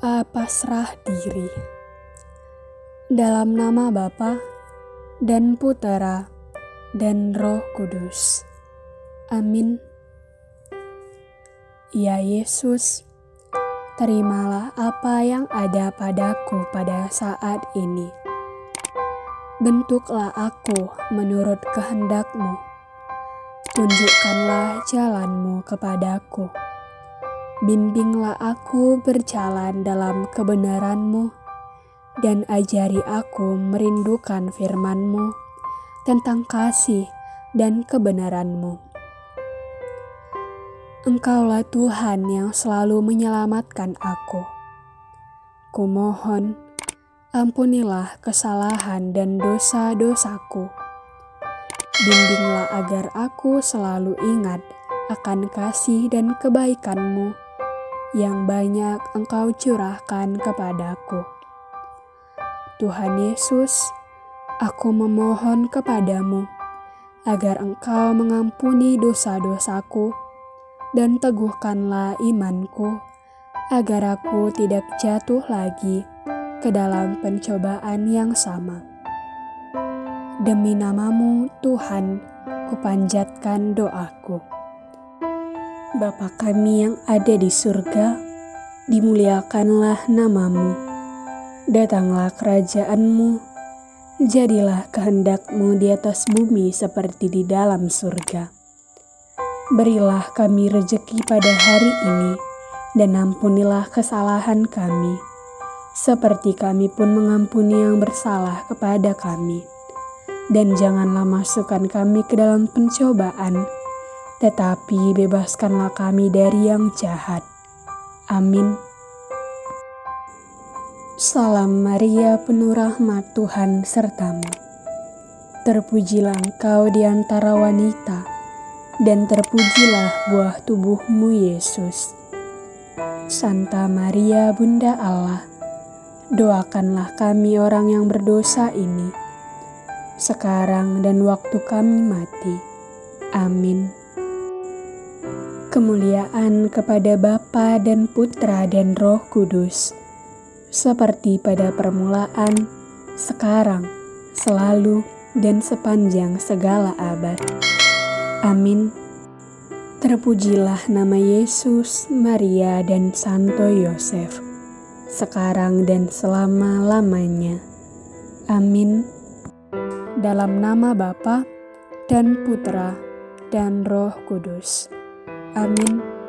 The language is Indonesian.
berpasrah diri. Dalam nama Bapa dan Putera dan Roh Kudus. Amin. Ya Yesus, terimalah apa yang ada padaku pada saat ini. Bentuklah aku menurut kehendakmu. Tunjukkanlah jalanmu kepadaku Bimbinglah aku berjalan dalam kebenaranmu, dan ajari aku merindukan firmanmu tentang kasih dan kebenaranmu. Engkaulah Tuhan yang selalu menyelamatkan aku. Kumohon, ampunilah kesalahan dan dosa-dosaku. Bimbinglah agar aku selalu ingat akan kasih dan kebaikanmu yang banyak Engkau curahkan kepadaku. Tuhan Yesus, aku memohon kepadamu agar Engkau mengampuni dosa-dosaku dan teguhkanlah imanku agar aku tidak jatuh lagi ke dalam pencobaan yang sama. Demi namamu Tuhan, kupanjatkan doaku. Bapa kami yang ada di surga, dimuliakanlah namamu. Datanglah kerajaanmu, jadilah kehendakmu di atas bumi seperti di dalam surga. Berilah kami rejeki pada hari ini, dan ampunilah kesalahan kami, seperti kami pun mengampuni yang bersalah kepada kami. Dan janganlah masukkan kami ke dalam pencobaan, tetapi bebaskanlah kami dari yang jahat. Amin. Salam Maria, penuh rahmat Tuhan sertamu. Terpujilah engkau di antara wanita, dan terpujilah buah tubuhmu Yesus. Santa Maria, Bunda Allah, doakanlah kami orang yang berdosa ini, sekarang dan waktu kami mati. Kemuliaan kepada Bapa dan Putra dan Roh Kudus, seperti pada permulaan, sekarang, selalu, dan sepanjang segala abad. Amin. Terpujilah nama Yesus, Maria, dan Santo Yosef, sekarang dan selama-lamanya. Amin. Dalam nama Bapa dan Putra dan Roh Kudus. Amin.